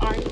are